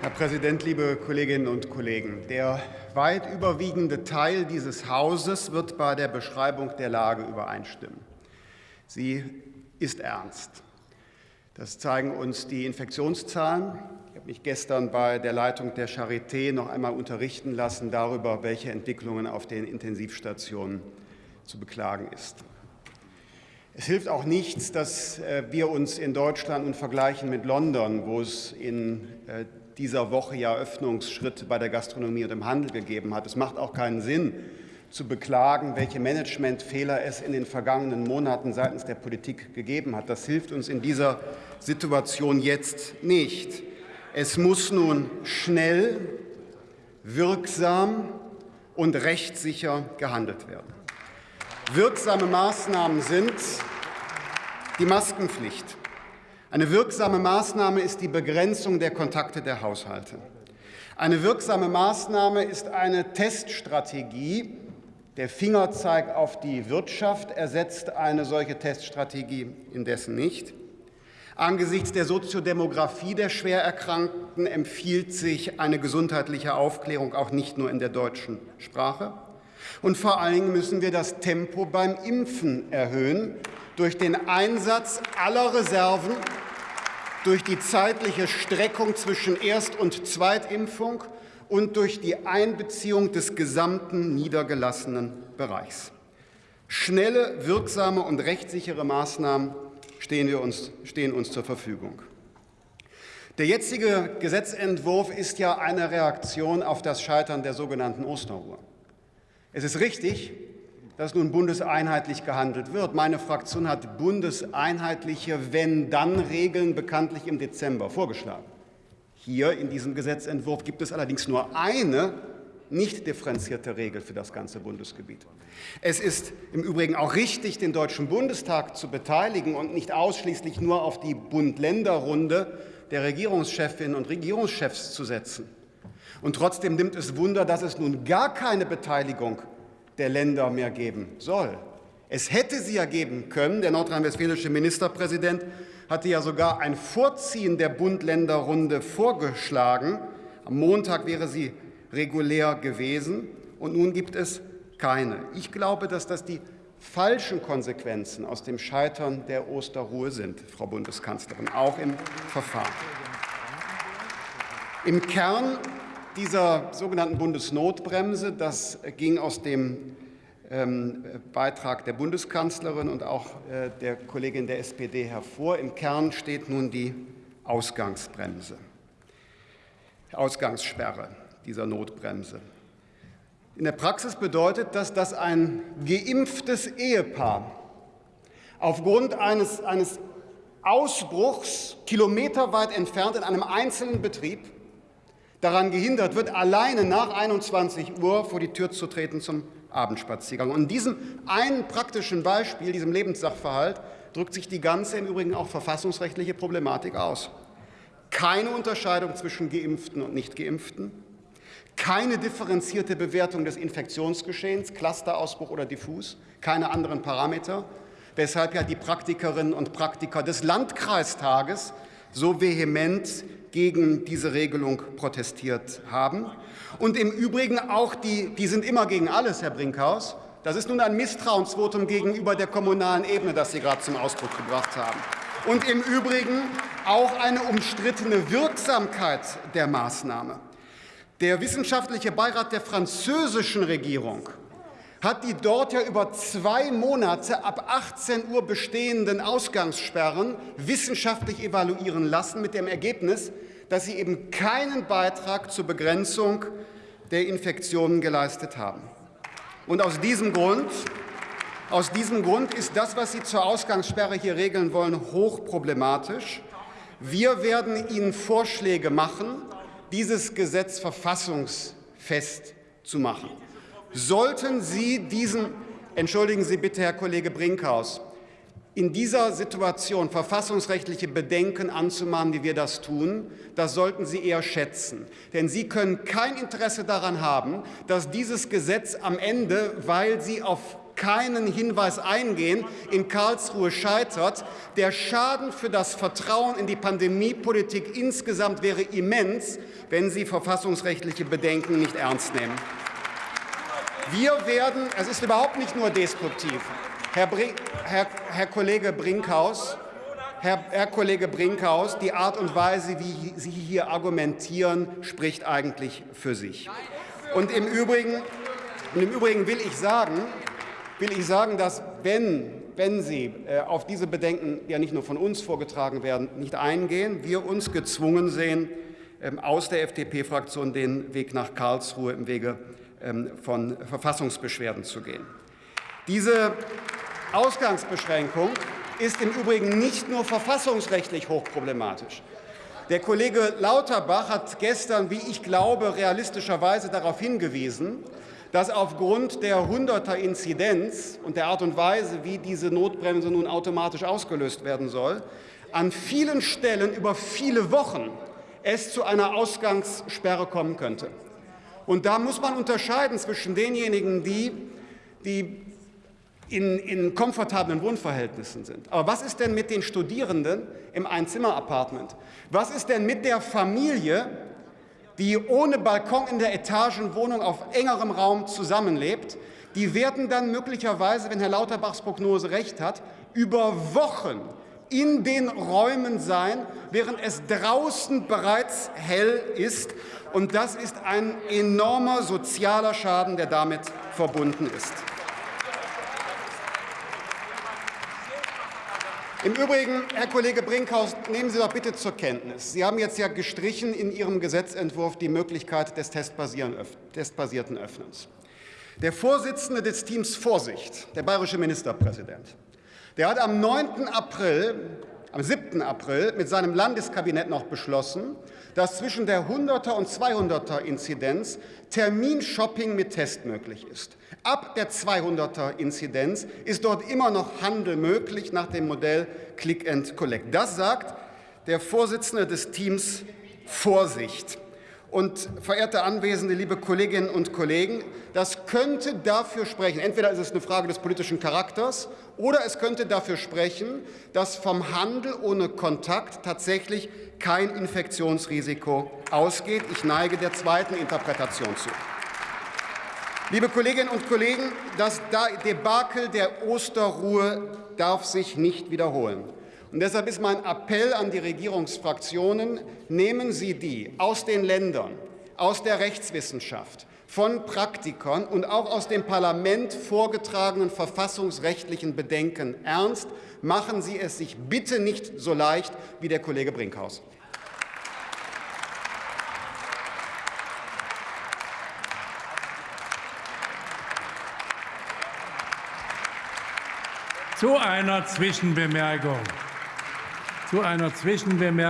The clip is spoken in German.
Herr Präsident, liebe Kolleginnen und Kollegen! Der weit überwiegende Teil dieses Hauses wird bei der Beschreibung der Lage übereinstimmen. Sie ist ernst. Das zeigen uns die Infektionszahlen. Ich habe mich gestern bei der Leitung der Charité noch einmal unterrichten lassen darüber, welche Entwicklungen auf den Intensivstationen zu beklagen ist. Es hilft auch nichts, dass äh, wir uns in Deutschland nun vergleichen mit London, wo es in äh, dieser Woche ja Öffnungsschritte bei der Gastronomie und im Handel gegeben hat. Es macht auch keinen Sinn, zu beklagen, welche Managementfehler es in den vergangenen Monaten seitens der Politik gegeben hat. Das hilft uns in dieser Situation jetzt nicht. Es muss nun schnell, wirksam und rechtssicher gehandelt werden. Wirksame Maßnahmen sind die Maskenpflicht. Eine wirksame Maßnahme ist die Begrenzung der Kontakte der Haushalte. Eine wirksame Maßnahme ist eine Teststrategie. Der Fingerzeig auf die Wirtschaft ersetzt eine solche Teststrategie indessen nicht. Angesichts der Soziodemografie der Schwererkrankten empfiehlt sich eine gesundheitliche Aufklärung auch nicht nur in der deutschen Sprache. Und vor allen Dingen müssen wir das Tempo beim Impfen erhöhen durch den Einsatz aller Reserven, durch die zeitliche Streckung zwischen Erst- und Zweitimpfung und durch die Einbeziehung des gesamten niedergelassenen Bereichs. Schnelle, wirksame und rechtssichere Maßnahmen stehen, wir uns, stehen uns zur Verfügung. Der jetzige Gesetzentwurf ist ja eine Reaktion auf das Scheitern der sogenannten Osterruhe. Es ist richtig, dass nun bundeseinheitlich gehandelt wird. Meine Fraktion hat bundeseinheitliche Wenn-Dann-Regeln bekanntlich im Dezember vorgeschlagen. Hier in diesem Gesetzentwurf gibt es allerdings nur eine nicht differenzierte Regel für das ganze Bundesgebiet. Es ist im Übrigen auch richtig, den Deutschen Bundestag zu beteiligen und nicht ausschließlich nur auf die Bund-Länder-Runde der Regierungschefinnen und Regierungschefs zu setzen. Und trotzdem nimmt es Wunder, dass es nun gar keine Beteiligung der Länder mehr geben soll. Es hätte sie ja geben können. Der nordrhein-westfälische Ministerpräsident hatte ja sogar ein Vorziehen der Bund-Länder-Runde vorgeschlagen. Am Montag wäre sie regulär gewesen, und nun gibt es keine. Ich glaube, dass das die falschen Konsequenzen aus dem Scheitern der Osterruhe sind, Frau Bundeskanzlerin, auch im Verfahren. Im Kern dieser sogenannten Bundesnotbremse, das ging aus dem ähm, Beitrag der Bundeskanzlerin und auch äh, der Kollegin der SPD hervor. Im Kern steht nun die Ausgangsbremse, Ausgangssperre dieser Notbremse. In der Praxis bedeutet das, dass ein geimpftes Ehepaar aufgrund eines, eines Ausbruchs kilometerweit entfernt in einem einzelnen Betrieb daran gehindert wird, alleine nach 21 Uhr vor die Tür zu treten zum Abendspaziergang. Und in diesem einen praktischen Beispiel, diesem Lebenssachverhalt, drückt sich die ganze im Übrigen auch verfassungsrechtliche Problematik aus. Keine Unterscheidung zwischen Geimpften und Nichtgeimpften, keine differenzierte Bewertung des Infektionsgeschehens, Clusterausbruch oder diffus, keine anderen Parameter, weshalb ja die Praktikerinnen und Praktiker des Landkreistages so vehement gegen diese Regelung protestiert haben. Und im Übrigen auch die, die sind immer gegen alles, Herr Brinkhaus. Das ist nun ein Misstrauensvotum gegenüber der kommunalen Ebene, das Sie gerade zum Ausdruck gebracht haben. Und im Übrigen auch eine umstrittene Wirksamkeit der Maßnahme. Der wissenschaftliche Beirat der französischen Regierung hat die dort ja über zwei Monate ab 18 Uhr bestehenden Ausgangssperren wissenschaftlich evaluieren lassen, mit dem Ergebnis, dass sie eben keinen Beitrag zur Begrenzung der Infektionen geleistet haben. Und aus diesem Grund aus diesem Grund ist das, was Sie zur Ausgangssperre hier regeln wollen, hochproblematisch. Wir werden Ihnen Vorschläge machen, dieses Gesetz verfassungsfest zu machen. Sollten Sie diesen, entschuldigen Sie bitte, Herr Kollege Brinkhaus, in dieser Situation verfassungsrechtliche Bedenken anzumahnen, wie wir das tun, das sollten Sie eher schätzen. Denn Sie können kein Interesse daran haben, dass dieses Gesetz am Ende, weil Sie auf keinen Hinweis eingehen, in Karlsruhe scheitert. Der Schaden für das Vertrauen in die Pandemiepolitik insgesamt wäre immens, wenn Sie verfassungsrechtliche Bedenken nicht ernst nehmen. Wir werden, es ist überhaupt nicht nur destruktiv. Herr, Bring, Herr, Herr Kollege Brinkhaus, Herr, Herr, Kollege Brinkhaus, die Art und Weise, wie Sie hier argumentieren, spricht eigentlich für sich. Und im Übrigen, und im Übrigen will ich sagen, will ich sagen, dass wenn, wenn Sie äh, auf diese Bedenken, die ja nicht nur von uns vorgetragen werden, nicht eingehen, wir uns gezwungen sehen, ähm, aus der FDP-Fraktion den Weg nach Karlsruhe im Wege von Verfassungsbeschwerden zu gehen. Diese Ausgangsbeschränkung ist im Übrigen nicht nur verfassungsrechtlich hochproblematisch. Der Kollege Lauterbach hat gestern, wie ich glaube, realistischerweise darauf hingewiesen, dass aufgrund der 100er Inzidenz und der Art und Weise, wie diese Notbremse nun automatisch ausgelöst werden soll, an vielen Stellen über viele Wochen es zu einer Ausgangssperre kommen könnte. Und da muss man unterscheiden zwischen denjenigen, die, die in, in komfortablen Wohnverhältnissen sind. Aber was ist denn mit den Studierenden im Einzimmer-Apartment? Was ist denn mit der Familie, die ohne Balkon in der Etagenwohnung auf engerem Raum zusammenlebt? Die werden dann möglicherweise, wenn Herr Lauterbachs Prognose recht hat, über Wochen in den Räumen sein, während es draußen bereits hell ist. Und das ist ein enormer sozialer Schaden, der damit verbunden ist. Im Übrigen, Herr Kollege Brinkhaus, nehmen Sie doch bitte zur Kenntnis. Sie haben jetzt ja gestrichen in Ihrem Gesetzentwurf die Möglichkeit des testbasierten Öffnens. Der Vorsitzende des Teams Vorsicht, der bayerische Ministerpräsident, der hat am 9. April, am 7. April mit seinem Landeskabinett noch beschlossen, dass zwischen der 100er und 200er Inzidenz Terminshopping mit Test möglich ist. Ab der 200er Inzidenz ist dort immer noch Handel möglich nach dem Modell Click and Collect. Das sagt der Vorsitzende des Teams Vorsicht. Und verehrte Anwesende, liebe Kolleginnen und Kollegen, das könnte dafür sprechen, entweder ist es eine Frage des politischen Charakters oder es könnte dafür sprechen, dass vom Handel ohne Kontakt tatsächlich kein Infektionsrisiko ausgeht. Ich neige der zweiten Interpretation zu. Liebe Kolleginnen und Kollegen, das Debakel der Osterruhe darf sich nicht wiederholen. Und deshalb ist mein Appell an die Regierungsfraktionen, nehmen Sie die aus den Ländern, aus der Rechtswissenschaft, von Praktikern und auch aus dem Parlament vorgetragenen verfassungsrechtlichen Bedenken ernst. Machen Sie es sich bitte nicht so leicht wie der Kollege Brinkhaus. Zu einer Zwischenbemerkung. Zu einer Zwischenbemerkung.